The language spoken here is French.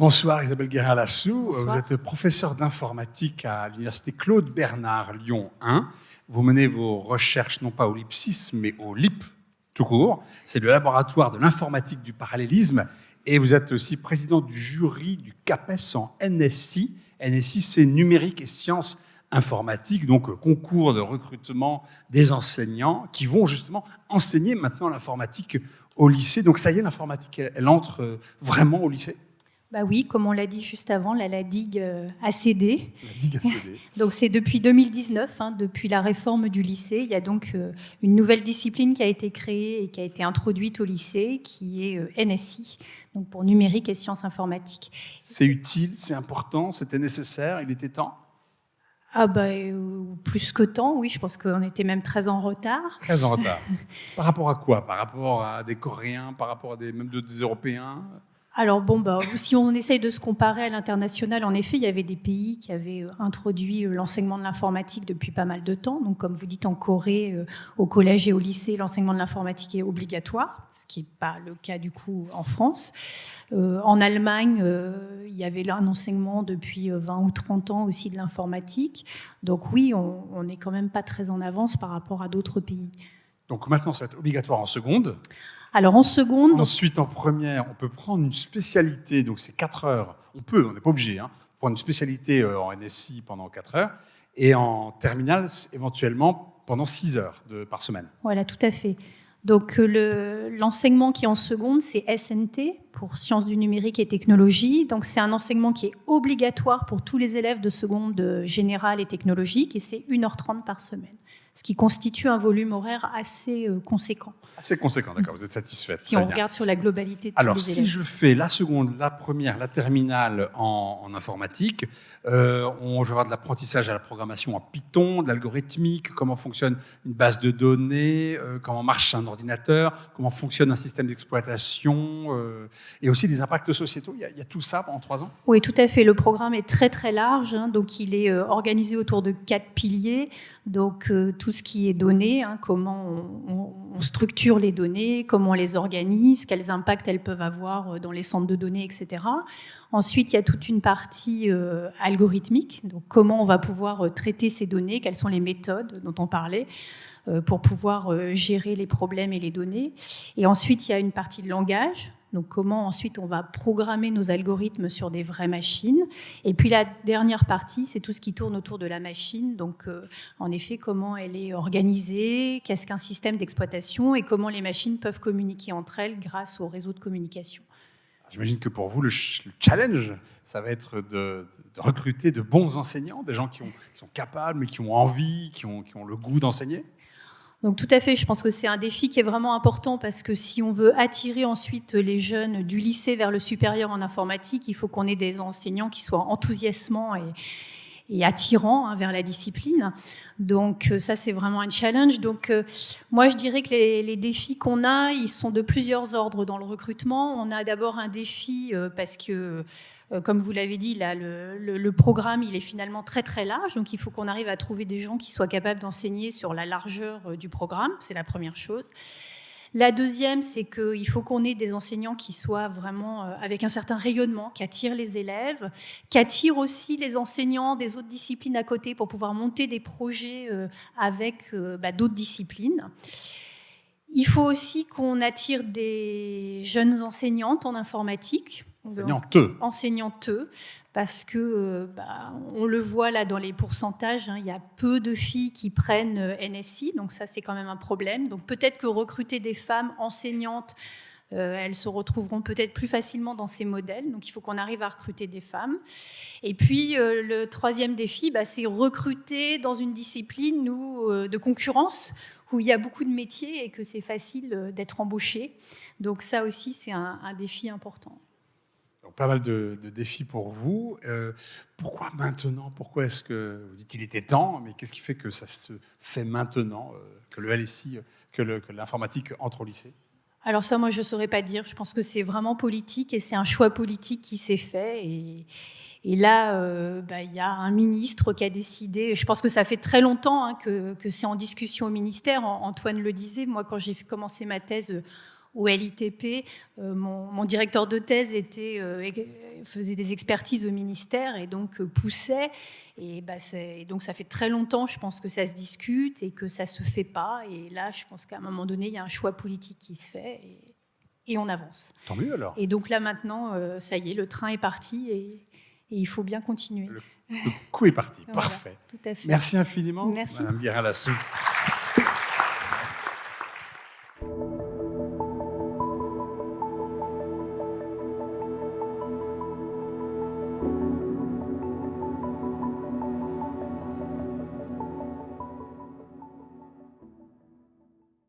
Bonsoir Isabelle Guérin-Lassou. Vous êtes professeur d'informatique à l'université Claude Bernard Lyon 1. Vous menez vos recherches non pas au LIPSIS, mais au LIP tout court. C'est le laboratoire de l'informatique du parallélisme. Et vous êtes aussi président du jury du CAPES en NSI. NSI, c'est numérique et sciences informatiques, donc euh, concours de recrutement des enseignants qui vont justement enseigner maintenant l'informatique au lycée. Donc ça y est, l'informatique, elle, elle entre euh, vraiment au lycée Bah oui, comme on l'a dit juste avant, là, la digue euh, a cédé. La digue a cédé. Donc c'est depuis 2019, hein, depuis la réforme du lycée. Il y a donc euh, une nouvelle discipline qui a été créée et qui a été introduite au lycée, qui est euh, NSI, donc pour numérique et sciences informatiques. C'est utile, c'est important, c'était nécessaire, il était temps? Ah bah euh, plus que temps, oui, je pense qu'on était même très en retard. Très en retard. par rapport à quoi? Par rapport à des Coréens, par rapport à des, même de- des Européens? Alors bon, bah, si on essaye de se comparer à l'international, en effet, il y avait des pays qui avaient euh, introduit euh, l'enseignement de l'informatique depuis pas mal de temps. Donc, comme vous dites, en Corée, euh, au collège et au lycée, l'enseignement de l'informatique est obligatoire, ce qui n'est pas le cas du coup en France. Euh, en Allemagne, euh, il y avait là un enseignement depuis euh, 20 ou 30 ans aussi de l'informatique. Donc oui, on n'est quand même pas très en avance par rapport à d'autres pays. Donc maintenant, ça va être obligatoire en seconde. Alors en seconde, Ensuite, en première, on peut prendre une spécialité, donc c'est 4 heures. On peut, on n'est pas obligé, hein, prendre une spécialité euh, en NSI pendant 4 heures. Et en terminale, éventuellement pendant 6 heures de, par semaine. Voilà, tout à fait. Donc euh, le- l'enseignement qui est en seconde, c'est SNT pour sciences du numérique et technologie. Donc c'est un enseignement qui est obligatoire pour tous les élèves de seconde euh, générale et technologique et c'est 1h30 par semaine, ce qui constitue un volume horaire assez euh, conséquent Assez conséquent, d'accord, vous êtes satisfaite. si on bien. regarde sur la globalité de tous Alors, les si élèves. je fais la seconde, la première, la terminale en, en informatique, euh, on, je vais avoir de l'apprentissage à la programmation en Python, de l'algorithmique, comment fonctionne une base de données, euh, comment marche un ordinateur, comment fonctionne un système d'exploitation, euh, et aussi des impacts sociétaux. Il y, a, il y a tout ça pendant trois ans? Oui, tout à fait. Le programme est très très large, hein, donc il est organisé autour de quatre piliers. Donc euh, ce qui est données, hein, comment on, structure les données, comment on les organise, quels impacts elles peuvent avoir euh, dans les centres de données, etc. Ensuite, il y a toute une partie euh, algorithmique, donc comment on va pouvoir euh, traiter ces données, quelles sont les méthodes dont on parlait pour pouvoir euh, gérer les problèmes et les données. Et ensuite, il y a une partie de langage, donc comment ensuite on va programmer nos algorithmes sur des vraies machines. Et puis la dernière partie, c'est tout ce qui tourne autour de la machine. Donc euh, en effet, comment elle est organisée, qu'est-ce qu'un système d'exploitation et comment les machines peuvent communiquer entre elles grâce au réseau de communication. J'imagine que pour vous, le, ch- le challenge, ça va être de, recruter de bons enseignants, des gens qui, ont- qui sont capables, mais qui ont envie, qui ont le goût d'enseigner. Donc tout à fait, je pense que c'est un défi qui est vraiment important parce que si on veut attirer ensuite les jeunes du lycée vers le supérieur en informatique, il faut qu'on ait des enseignants qui soient enthousiasmants et, et attirants hein, vers la discipline. Donc euh, ça, c'est vraiment un challenge. Donc euh, moi, je dirais que les, défis qu'on a, ils sont de plusieurs ordres dans le recrutement. On a d'abord un défi euh, parce que comme vous l'avez dit, là, le, le- le programme, il est finalement très très large, donc il faut qu'on arrive à trouver des gens qui soient capables d'enseigner sur la largeur euh, du programme, c'est la première chose. La deuxième, c'est qu'il faut qu'on ait des enseignants qui soient vraiment euh, avec un certain rayonnement, qui attirent les élèves, qui attirent aussi les enseignants des autres disciplines à côté pour pouvoir monter des projets euh, avec euh, bah, d'autres disciplines. Il faut aussi qu'on attire des jeunes enseignantes en informatique. Enseignante. enseignantes, parce que euh, bah, on le voit là dans les pourcentages, hein, il y a peu de filles qui prennent euh, NSI, donc ça c'est quand même un problème. Donc peut-être que recruter des femmes enseignantes, euh, elles se retrouveront peut-être plus facilement dans ces modèles. Donc il faut qu'on arrive à recruter des femmes. Et puis euh, le troisième défi, bah, c'est recruter dans une discipline où, euh, de concurrence où il y a beaucoup de métiers et que c'est facile euh, d'être embauché. Donc ça aussi c'est un, un défi important. Donc, pas mal de, de défis pour vous. Euh, pourquoi maintenant? Pourquoi est-ce que vous dites qu'il était temps? Mais qu'est-ce qui fait que ça se fait maintenant, euh, que le LSI, que l'informatique entre au lycée? Alors ça, moi, je ne saurais pas dire. Je pense que c'est vraiment politique et c'est un choix politique qui s'est fait. Et, et là, euh, bah, il y a un ministre qui a décidé. Je pense que ça fait très longtemps hein, que, que c'est en discussion au ministère. An- Antoine le disait. Moi, quand j'ai commencé ma thèse euh, au LITP. Mon, directeur de thèse était, faisait des expertises au ministère et donc poussait. Et, bah, donc ça fait très longtemps, je pense que ça se discute et que ça se fait pas. Et là, je pense qu'à un moment donné, il y a un choix politique qui se fait. Et, et on avance. Tant mieux alors. Et donc là maintenant, ça y est, le train est parti et, et il faut bien continuer. Le, coup est parti, parfait. Tout à fait. Merci infiniment, Merci. Madame Guérin-Lassou.